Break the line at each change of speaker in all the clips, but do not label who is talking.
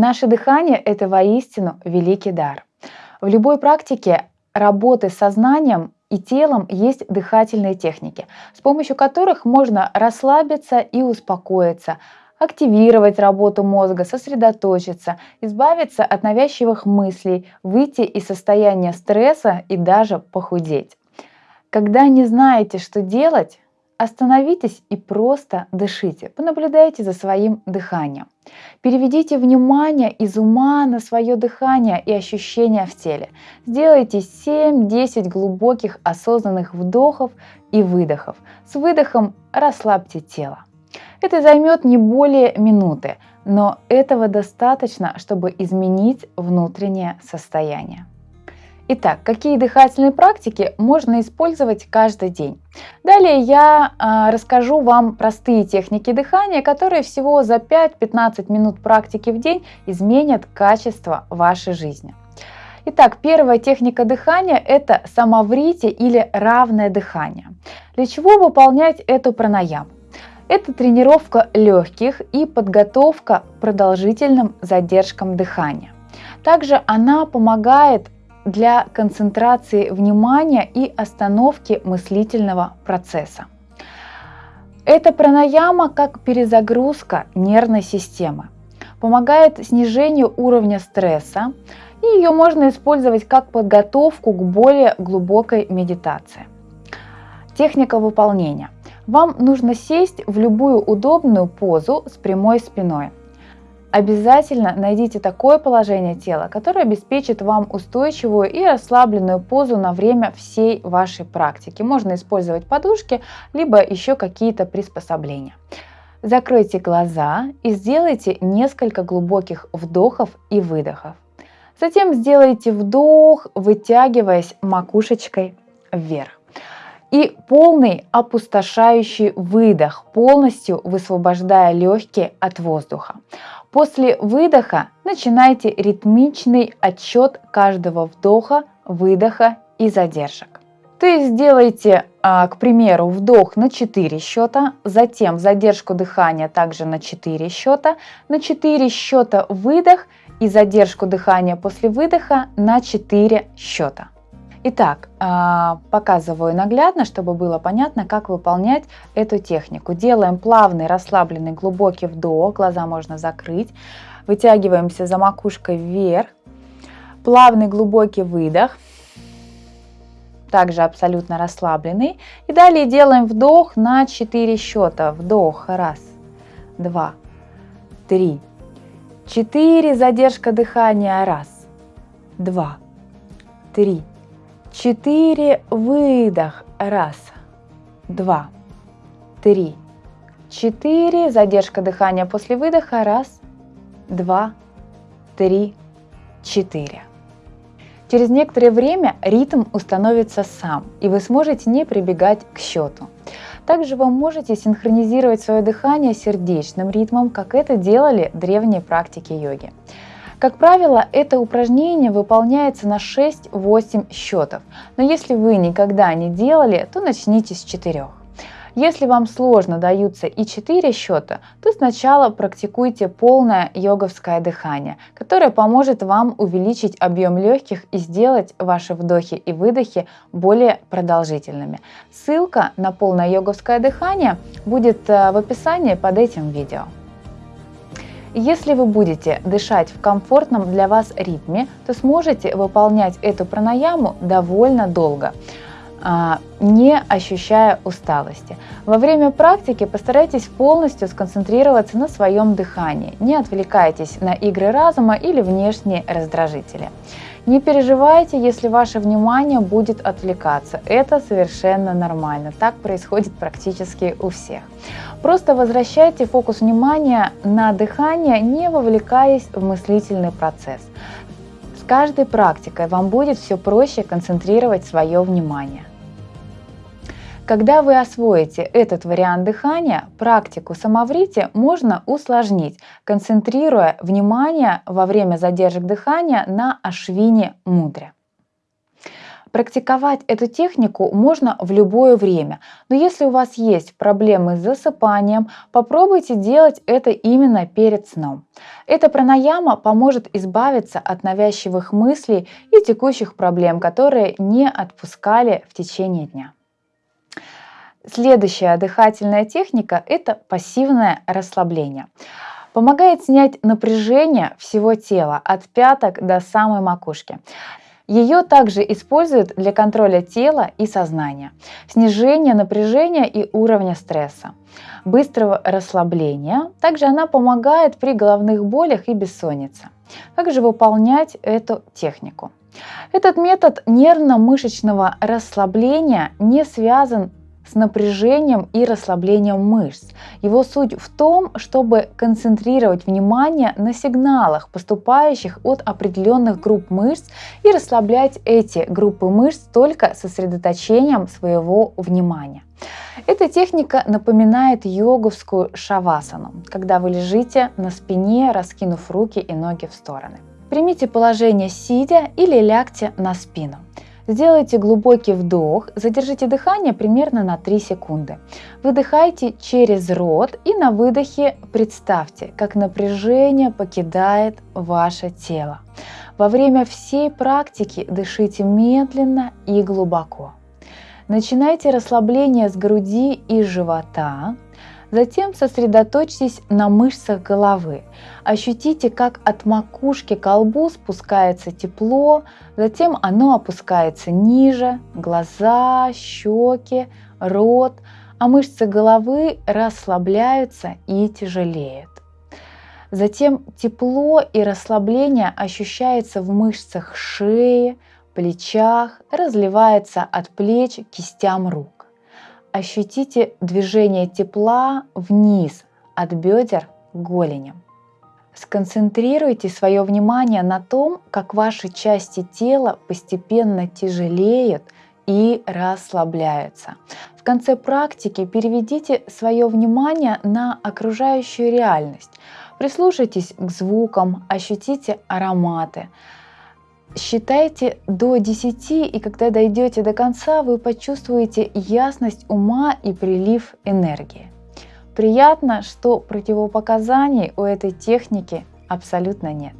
Наше дыхание – это воистину великий дар. В любой практике работы с сознанием и телом есть дыхательные техники, с помощью которых можно расслабиться и успокоиться, активировать работу мозга, сосредоточиться, избавиться от навязчивых мыслей, выйти из состояния стресса и даже похудеть. Когда не знаете, что делать, остановитесь и просто дышите. Понаблюдайте за своим дыханием. Переведите внимание из ума на свое дыхание и ощущения в теле. Сделайте 7-10 глубоких осознанных вдохов и выдохов. С выдохом расслабьте тело. Это займет не более минуты, но этого достаточно, чтобы изменить внутреннее состояние. Итак, какие дыхательные практики можно использовать каждый день? Далее я э, расскажу вам простые техники дыхания, которые всего за 5-15 минут практики в день изменят качество вашей жизни. Итак, первая техника дыхания – это самоврите или равное дыхание. Для чего выполнять эту пранаяму? Это тренировка легких и подготовка к продолжительным задержкам дыхания. Также она помогает для концентрации внимания и остановки мыслительного процесса. Это пранаяма как перезагрузка нервной системы, помогает снижению уровня стресса, и ее можно использовать как подготовку к более глубокой медитации. Техника выполнения – вам нужно сесть в любую удобную позу с прямой спиной. Обязательно найдите такое положение тела, которое обеспечит вам устойчивую и расслабленную позу на время всей вашей практики. Можно использовать подушки, либо еще какие-то приспособления. Закройте глаза и сделайте несколько глубоких вдохов и выдохов. Затем сделайте вдох, вытягиваясь макушечкой вверх и полный опустошающий выдох, полностью высвобождая легкие от воздуха. После выдоха начинайте ритмичный отсчет каждого вдоха, выдоха и задержек. То есть сделайте, а, к примеру, вдох на 4 счета, затем задержку дыхания также на 4 счета, на 4 счета выдох и задержку дыхания после выдоха на 4 счета. Итак, а, показываю наглядно, чтобы было понятно, как выполнять эту технику. Делаем плавный, расслабленный, глубокий вдох, глаза можно закрыть. Вытягиваемся за макушкой вверх. Плавный, глубокий выдох. Также абсолютно расслабленный. И далее делаем вдох на 4 счета. Вдох. Раз, два, три, четыре. Задержка дыхания. Раз, два, три, Четыре. Выдох. Раз, два, три, четыре. Задержка дыхания после выдоха. Раз, два, три, четыре. Через некоторое время ритм установится сам, и вы сможете не прибегать к счету. Также вы можете синхронизировать свое дыхание сердечным ритмом, как это делали древние практики йоги. Как правило, это упражнение выполняется на 6-8 счетов, но если вы никогда не делали, то начните с 4. Если вам сложно даются и 4 счета, то сначала практикуйте полное йоговское дыхание, которое поможет вам увеличить объем легких и сделать ваши вдохи и выдохи более продолжительными. Ссылка на полное йоговское дыхание будет э, в описании под этим видео. Если вы будете дышать в комфортном для вас ритме, то сможете выполнять эту пранаяму довольно долго а, не ощущая усталости. Во время практики постарайтесь полностью сконцентрироваться на своем дыхании. Не отвлекайтесь на игры разума или внешние раздражители. Не переживайте, если ваше внимание будет отвлекаться. Это совершенно нормально. Так происходит практически у всех. Просто возвращайте фокус внимания на дыхание, не вовлекаясь в мыслительный процесс. С каждой практикой вам будет все проще концентрировать свое внимание. Когда вы освоите этот вариант дыхания, практику самоврити можно усложнить, концентрируя внимание во время задержек дыхания на ашвине мудре. Практиковать эту технику можно в любое время, но если у вас есть проблемы с засыпанием, попробуйте делать это именно перед сном. Эта пранаяма поможет избавиться от навязчивых мыслей и текущих проблем, которые не отпускали в течение дня. Следующая дыхательная техника – это пассивное расслабление. Помогает снять напряжение всего тела от пяток до самой макушки. Ее также используют для контроля тела и сознания, снижения напряжения и уровня стресса, быстрого расслабления. Также она помогает при головных болях и бессоннице. Как же выполнять эту технику? Этот метод нервно-мышечного расслабления не связан с напряжением и расслаблением мышц. Его суть в том, чтобы концентрировать внимание на сигналах, поступающих от определенных групп мышц, и расслаблять эти группы мышц только сосредоточением своего внимания. Эта техника напоминает йоговскую шавасану, когда вы лежите на спине, раскинув руки и ноги в стороны. Примите положение сидя или лягте на спину. Сделайте глубокий вдох, задержите дыхание примерно на 3 секунды. Выдыхайте через рот и на выдохе представьте, как напряжение покидает ваше тело. Во время всей практики дышите медленно и глубоко. Начинайте расслабление с груди и живота, Затем сосредоточьтесь на мышцах головы. Ощутите, как от макушки к колбу спускается тепло, затем оно опускается ниже, глаза, щеки, рот, а мышцы головы расслабляются и тяжелеют. Затем тепло и расслабление ощущается в мышцах шеи, плечах, разливается от плеч к кистям рук. Ощутите движение тепла вниз от бедер к голеням. Сконцентрируйте свое внимание на том, как ваши части тела постепенно тяжелеют и расслабляются. В конце практики переведите свое внимание на окружающую реальность. Прислушайтесь к звукам, ощутите ароматы, Считайте до 10, и когда дойдете до конца, вы почувствуете ясность ума и прилив энергии. Приятно, что противопоказаний у этой техники абсолютно нет.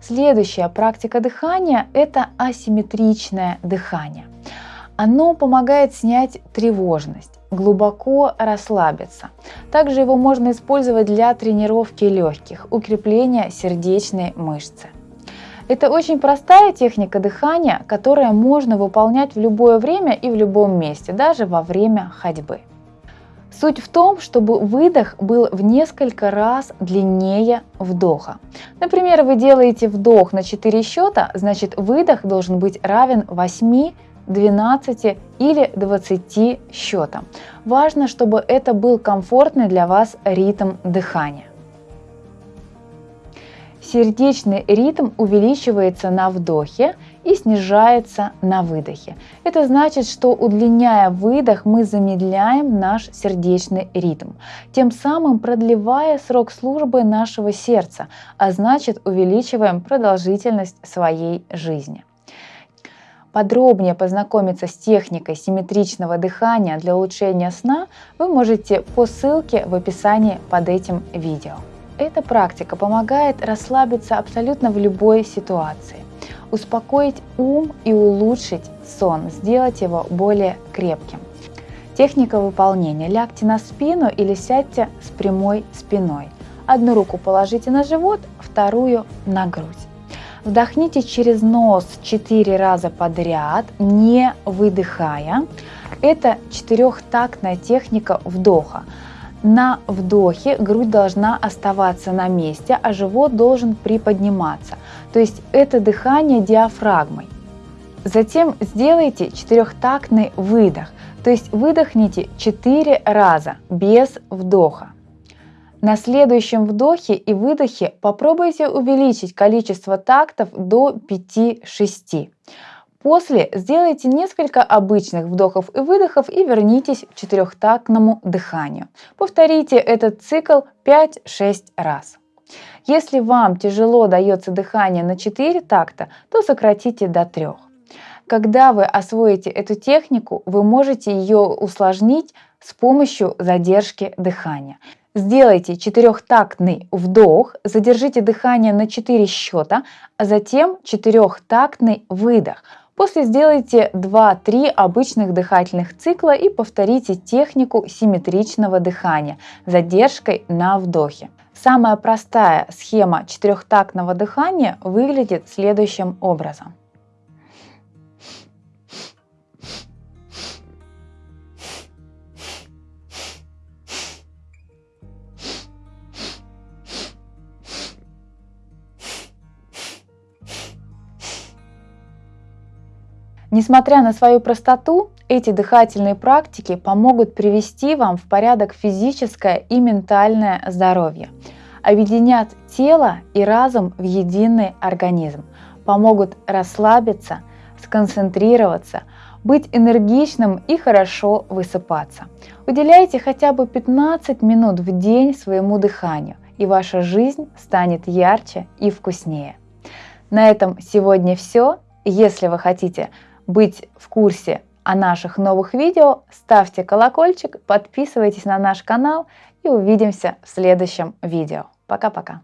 Следующая практика дыхания – это асимметричное дыхание. Оно помогает снять тревожность, глубоко расслабиться. Также его можно использовать для тренировки легких, укрепления сердечной мышцы. Это очень простая техника дыхания, которая можно выполнять в любое время и в любом месте, даже во время ходьбы. Суть в том, чтобы выдох был в несколько раз длиннее вдоха. Например, вы делаете вдох на 4 счета, значит выдох должен быть равен 8, 12 или 20 счетам. Важно, чтобы это был комфортный для вас ритм дыхания. Сердечный ритм увеличивается на вдохе и снижается на выдохе. Это значит, что удлиняя выдох, мы замедляем наш сердечный ритм, тем самым продлевая срок службы нашего сердца, а значит увеличиваем продолжительность своей жизни. Подробнее познакомиться с техникой симметричного дыхания для улучшения сна вы можете по ссылке в описании под этим видео. Эта практика помогает расслабиться абсолютно в любой ситуации, успокоить ум и улучшить сон, сделать его более крепким. Техника выполнения. Лягте на спину или сядьте с прямой спиной. Одну руку положите на живот, вторую на грудь. Вдохните через нос 4 раза подряд, не выдыхая. Это четырехтактная техника вдоха. На вдохе грудь должна оставаться на месте, а живот должен приподниматься. То есть это дыхание диафрагмой. Затем сделайте четырехтактный выдох, то есть выдохните 4 раза без вдоха. На следующем вдохе и выдохе попробуйте увеличить количество тактов до 5-6. После сделайте несколько обычных вдохов и выдохов и вернитесь к четырехтактному дыханию. Повторите этот цикл 5-6 раз. Если вам тяжело дается дыхание на 4 такта, то сократите до 3. Когда вы освоите эту технику, вы можете ее усложнить с помощью задержки дыхания. Сделайте четырехтактный вдох, задержите дыхание на 4 счета, а затем четырехтактный выдох. После сделайте 2-3 обычных дыхательных цикла и повторите технику симметричного дыхания задержкой на вдохе. Самая простая схема четырехтактного дыхания выглядит следующим образом. Несмотря на свою простоту, эти дыхательные практики помогут привести вам в порядок физическое и ментальное здоровье, объединят тело и разум в единый организм, помогут расслабиться, сконцентрироваться, быть энергичным и хорошо высыпаться. Уделяйте хотя бы 15 минут в день своему дыханию, и ваша жизнь станет ярче и вкуснее. На этом сегодня все. Если вы хотите быть в курсе о наших новых видео, ставьте колокольчик, подписывайтесь на наш канал и увидимся в следующем видео. Пока-пока.